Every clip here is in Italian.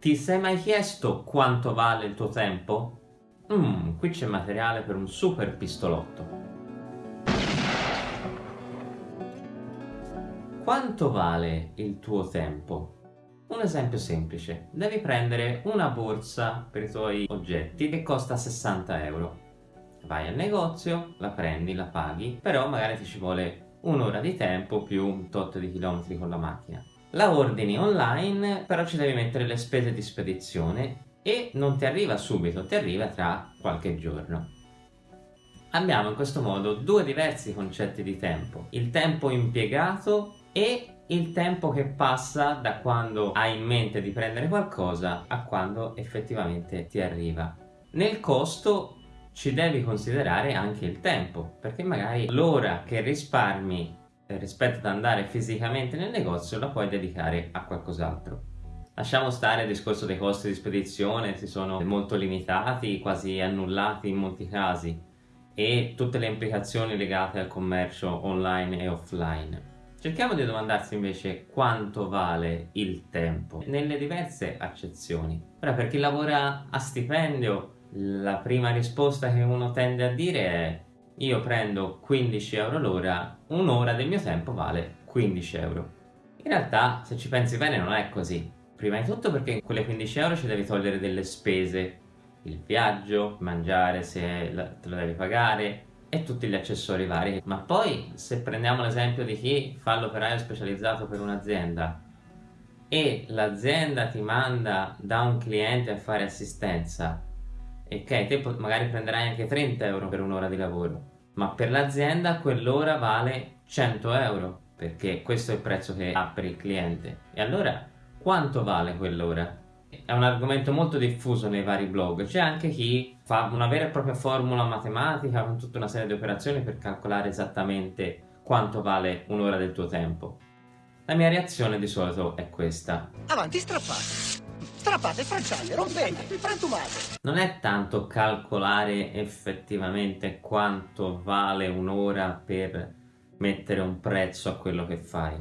Ti sei mai chiesto quanto vale il tuo tempo? Mmm, qui c'è materiale per un super pistolotto. Quanto vale il tuo tempo? Un esempio semplice, devi prendere una borsa per i tuoi oggetti che costa 60 euro. Vai al negozio, la prendi, la paghi, però magari ti ci vuole un'ora di tempo più un tot di chilometri con la macchina. La ordini online, però ci devi mettere le spese di spedizione e non ti arriva subito, ti arriva tra qualche giorno. Abbiamo in questo modo due diversi concetti di tempo, il tempo impiegato e il tempo che passa da quando hai in mente di prendere qualcosa a quando effettivamente ti arriva. Nel costo ci devi considerare anche il tempo, perché magari l'ora che risparmi rispetto ad andare fisicamente nel negozio la puoi dedicare a qualcos'altro. Lasciamo stare il discorso dei costi di spedizione, si sono molto limitati, quasi annullati in molti casi, e tutte le implicazioni legate al commercio online e offline. Cerchiamo di domandarsi invece quanto vale il tempo nelle diverse accezioni. Ora per chi lavora a stipendio la prima risposta che uno tende a dire è io prendo 15 euro l'ora, un'ora del mio tempo vale 15 euro. In realtà se ci pensi bene non è così. Prima di tutto perché in quelle 15 euro ci devi togliere delle spese, il viaggio, mangiare se te lo devi pagare, e tutti gli accessori vari. Ma poi se prendiamo l'esempio di chi fa l'operaio specializzato per un'azienda e l'azienda ti manda da un cliente a fare assistenza ok, te magari prenderai anche 30 euro per un'ora di lavoro ma per l'azienda quell'ora vale 100 euro perché questo è il prezzo che ha per il cliente e allora quanto vale quell'ora? È un argomento molto diffuso nei vari blog, c'è anche chi fa una vera e propria formula matematica con tutta una serie di operazioni per calcolare esattamente quanto vale un'ora del tuo tempo. La mia reazione di solito è questa. Avanti, strappate! Strappate, franciate, rompete, frantumate! Non è tanto calcolare effettivamente quanto vale un'ora per mettere un prezzo a quello che fai.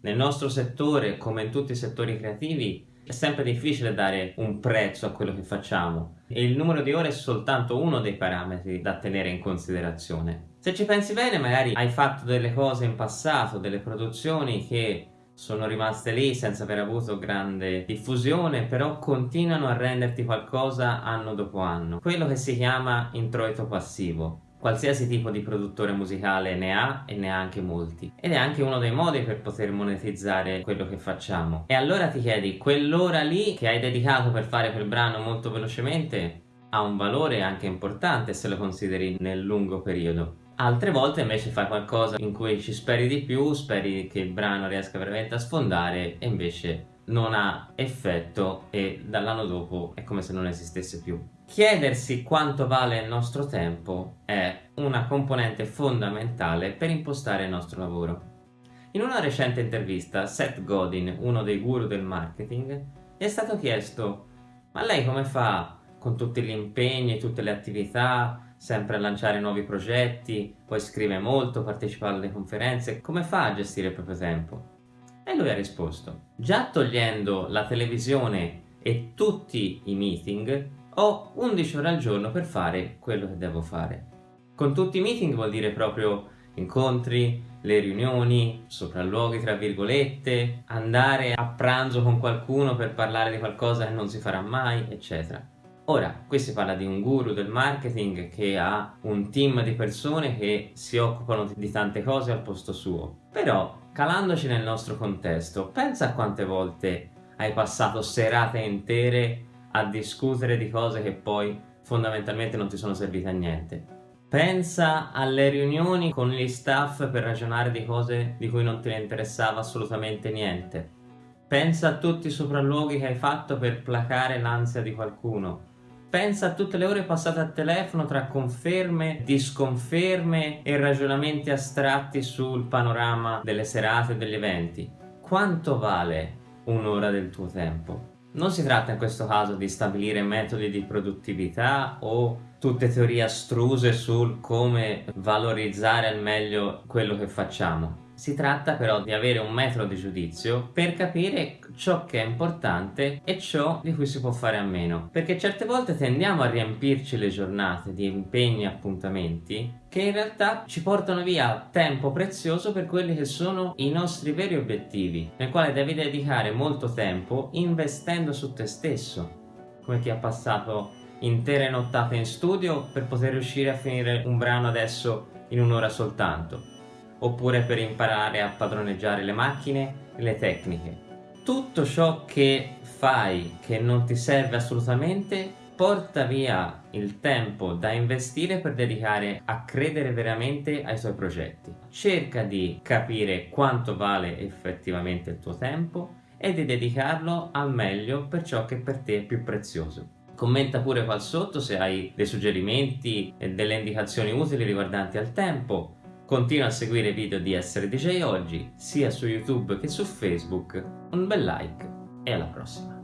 Nel nostro settore, come in tutti i settori creativi, è sempre difficile dare un prezzo a quello che facciamo e il numero di ore è soltanto uno dei parametri da tenere in considerazione. Se ci pensi bene magari hai fatto delle cose in passato, delle produzioni che sono rimaste lì senza aver avuto grande diffusione però continuano a renderti qualcosa anno dopo anno quello che si chiama introito passivo Qualsiasi tipo di produttore musicale ne ha e ne ha anche molti ed è anche uno dei modi per poter monetizzare quello che facciamo. E allora ti chiedi, quell'ora lì che hai dedicato per fare quel brano molto velocemente ha un valore anche importante se lo consideri nel lungo periodo. Altre volte invece fai qualcosa in cui ci speri di più, speri che il brano riesca veramente a sfondare e invece non ha effetto e dall'anno dopo è come se non esistesse più. Chiedersi quanto vale il nostro tempo è una componente fondamentale per impostare il nostro lavoro. In una recente intervista, Seth Godin, uno dei guru del marketing, gli è stato chiesto ma lei come fa con tutti gli impegni tutte le attività, sempre a lanciare nuovi progetti, poi scrive molto, partecipa alle conferenze, come fa a gestire il proprio tempo? E lui ha risposto, già togliendo la televisione e tutti i meeting, ho 11 ore al giorno per fare quello che devo fare. Con tutti i meeting vuol dire proprio incontri, le riunioni, sopralluoghi tra virgolette, andare a pranzo con qualcuno per parlare di qualcosa che non si farà mai, eccetera. Ora, qui si parla di un guru del marketing che ha un team di persone che si occupano di tante cose al posto suo. Però Calandoci nel nostro contesto, pensa a quante volte hai passato serate intere a discutere di cose che poi fondamentalmente non ti sono servite a niente. Pensa alle riunioni con gli staff per ragionare di cose di cui non ne interessava assolutamente niente. Pensa a tutti i sopralluoghi che hai fatto per placare l'ansia di qualcuno. Pensa a tutte le ore passate a telefono tra conferme, disconferme e ragionamenti astratti sul panorama delle serate e degli eventi. Quanto vale un'ora del tuo tempo? Non si tratta in questo caso di stabilire metodi di produttività o tutte teorie astruse sul come valorizzare al meglio quello che facciamo. Si tratta però di avere un metro di giudizio per capire ciò che è importante e ciò di cui si può fare a meno. Perché certe volte tendiamo a riempirci le giornate di impegni e appuntamenti che in realtà ci portano via tempo prezioso per quelli che sono i nostri veri obiettivi, nel quale devi dedicare molto tempo investendo su te stesso, come chi ha passato intere nottate in studio per poter riuscire a finire un brano adesso in un'ora soltanto oppure per imparare a padroneggiare le macchine e le tecniche. Tutto ciò che fai che non ti serve assolutamente porta via il tempo da investire per dedicare a credere veramente ai tuoi progetti. Cerca di capire quanto vale effettivamente il tuo tempo e di dedicarlo al meglio per ciò che per te è più prezioso. Commenta pure qua sotto se hai dei suggerimenti e delle indicazioni utili riguardanti al tempo Continua a seguire i video di Essere DJ Oggi, sia su YouTube che su Facebook. Un bel like e alla prossima!